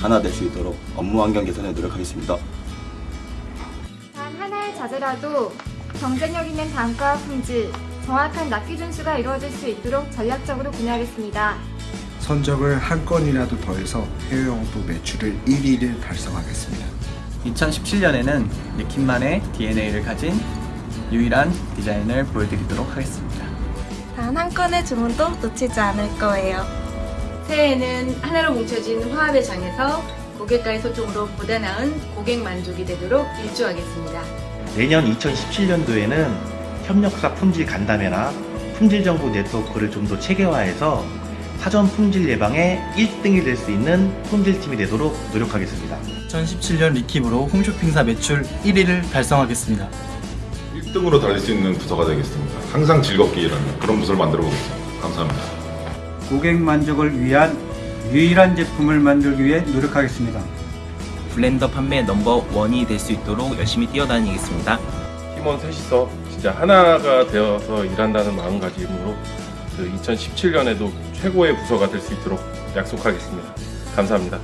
하나 될 수 있도록 업무 환경 개선에 노력하겠습니다. 단 하나의 자제라도 경쟁력 있는 단가와 품질, 정확한 납 기 준수가 이루어질 수 있도록 전략적으로 구매하겠습니다. 선적을 한 건이라도 더해서 해외 영업부 매출을 1위를 달성하겠습니다. 2017년에는 리킴만의 DNA를 가진 유일한 디자인을 보여드리도록 하겠습니다. 단 한 건의 주문도 놓치지 않을 거예요. 새해에는 하나로 뭉쳐진 화합의 장에서 고객과의 소통으로 보다 나은 고객 만족이 되도록 일조하겠습니다. 내년 2017년도에는 협력사 품질 간담회나 품질 정보 네트워크를 좀 더 체계화해서 사전 품질 예방에 1등이 될 수 있는 품질팀이 되도록 노력하겠습니다. 2017년 리킴으로 홈쇼핑사 매출 1위를 달성하겠습니다. 1등으로 달릴 수 있는 부서가 되겠습니다. 항상 즐겁게 일하는 그런 부서를 만들어 보겠습니다. 감사합니다. 고객 만족을 위한 유일한 제품을 만들기 위해 노력하겠습니다. 블렌더 판매 넘버 원이 될 수 있도록 열심히 뛰어다니겠습니다. 팀원 셋이서 진짜 하나가 되어서 일한다는 마음가짐으로 그 2017년에도 최고의 부서가 될 수 있도록 약속하겠습니다. 감사합니다.